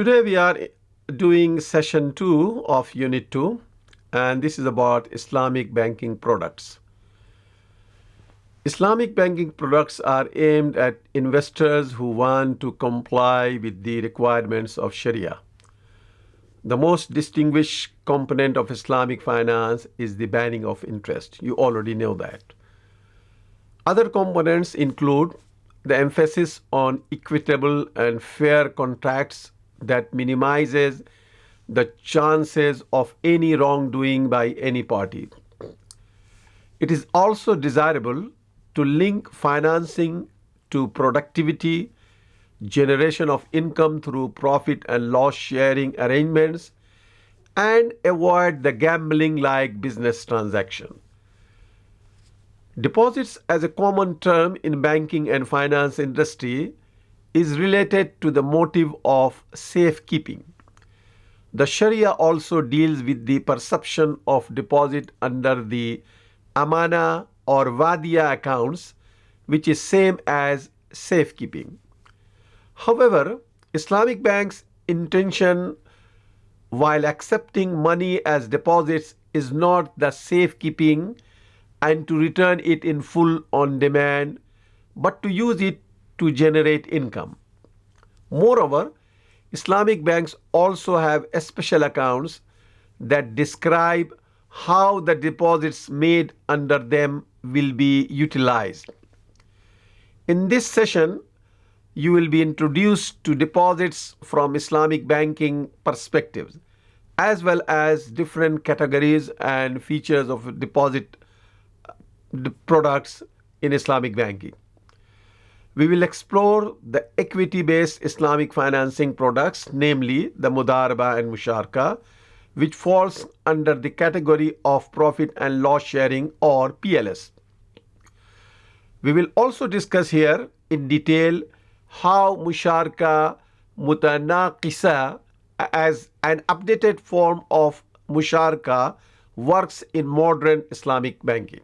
Today we are doing session 2 of unit 2 and this is about Islamic banking products. Islamic banking products are aimed at investors who want to comply with the requirements of Sharia. The most distinguished component of Islamic finance is the banning of interest. You already know that. Other components include the emphasis on equitable and fair contracts that minimizes the chances of any wrongdoing by any party. It is also desirable to link financing to productivity, generation of income through profit and loss sharing arrangements, and avoid the gambling like business transaction. Deposits as a common term in banking and finance industry is related to the motive of safekeeping. The Sharia also deals with the perception of deposit under the amana or wadia accounts, which is same as safekeeping. However, Islamic banks' intention while accepting money as deposits is not the safekeeping and to return it in full on demand, but to use it to generate income. Moreover, Islamic banks also have special accounts that describe how the deposits made under them will be utilized. In this session, you will be introduced to deposits from Islamic banking perspectives, as well as different categories and features of deposit uh, products in Islamic banking. We will explore the equity-based Islamic financing products, namely the Mudaraba and Musharka, which falls under the category of profit and loss sharing or PLS. We will also discuss here in detail how Musharka Mutanaqisa as an updated form of Musharka works in modern Islamic banking.